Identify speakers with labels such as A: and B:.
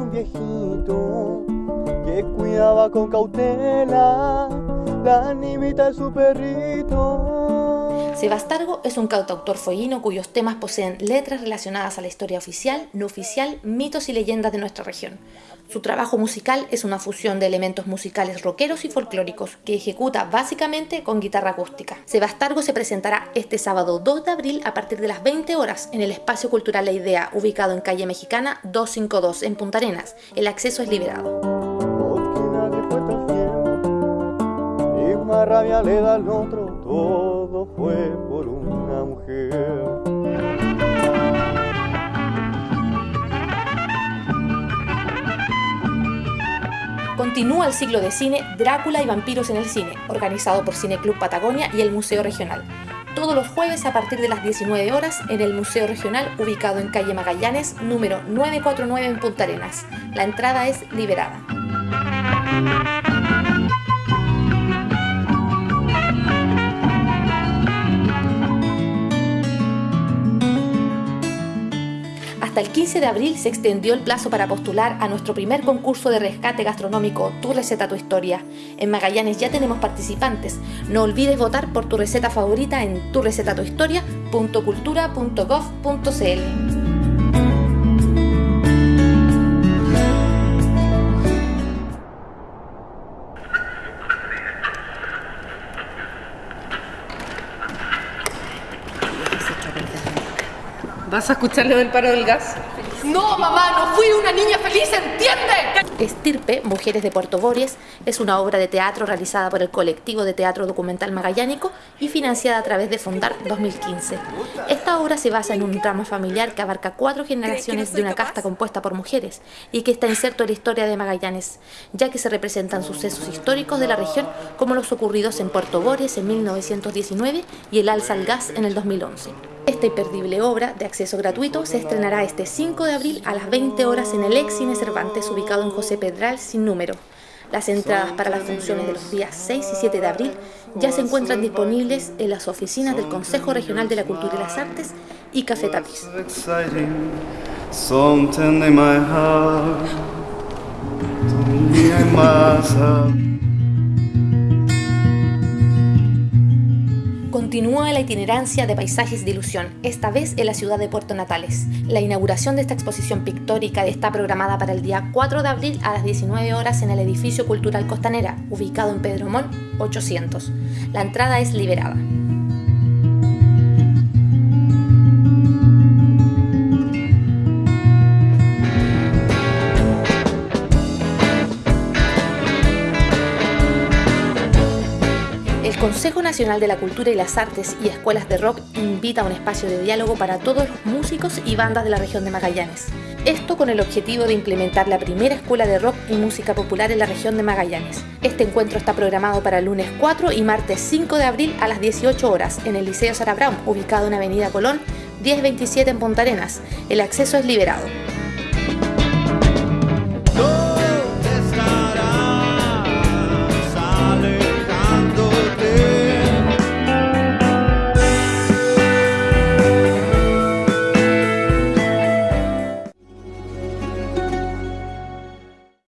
A: un viejito que cuidaba con cautela la nimita de su perrito.
B: Sebastargo es un cantautor follino cuyos temas poseen letras relacionadas a la historia oficial, no oficial, mitos y leyendas de nuestra región. Su trabajo musical es una fusión de elementos musicales rockeros y folclóricos que ejecuta básicamente con guitarra acústica. Sebastargo se presentará este sábado 2 de abril a partir de las 20 horas en el Espacio Cultural La Idea, ubicado en calle Mexicana 252 en Punta Arenas. El acceso es liberado.
A: Rabia le da al otro, todo fue por una mujer.
B: Continúa el ciclo de cine Drácula y vampiros en el cine, organizado por Cineclub Patagonia y el Museo Regional. Todos los jueves a partir de las 19 horas en el Museo Regional ubicado en calle Magallanes, número 949 en Punta Arenas. La entrada es liberada. Hasta el 15 de abril se extendió el plazo para postular a nuestro primer concurso de rescate gastronómico Tu receta tu historia. En Magallanes ya tenemos participantes. No olvides votar por tu receta favorita en turecetatuhistoria.cultura.gov.cl.
C: ¿Vas a escuchar lo del paro del gas?
D: No, mamá, no fui una niña feliz, ¿entiende?
B: Estirpe, Mujeres de Puerto Bories, es una obra de teatro realizada por el colectivo de teatro documental magallánico y financiada a través de Fondar 2015. Esta obra se basa en un drama familiar que abarca cuatro generaciones de una casta compuesta por mujeres y que está inserto en la historia de Magallanes, ya que se representan sucesos históricos de la región como los ocurridos en Puerto Bories en 1919 y el alza al gas en el 2011. Esta imperdible obra, de acceso gratuito, se estrenará este 5 de abril a las 20 horas en el ex Cine Cervantes, ubicado en José Pedral, sin número. Las entradas para las funciones de los días 6 y 7 de abril ya se encuentran disponibles en las oficinas del Consejo Regional de la Cultura y las Artes y Café. Continúa la itinerancia de paisajes de ilusión, esta vez en la ciudad de Puerto Natales. La inauguración de esta exposición pictórica está programada para el día 4 de abril a las 19 horas en el edificio cultural Costanera, ubicado en Pedro Mol 800. La entrada es liberada. Consejo Nacional de la Cultura y las Artes y Escuelas de Rock invita a un espacio de diálogo para todos los músicos y bandas de la región de Magallanes. Esto con el objetivo de implementar la primera escuela de rock y música popular en la región de Magallanes. Este encuentro está programado para lunes 4 y martes 5 de abril a las 18 horas en el Liceo Sara Brown, ubicado en Avenida Colón 1027 en Punta Arenas. El acceso es liberado.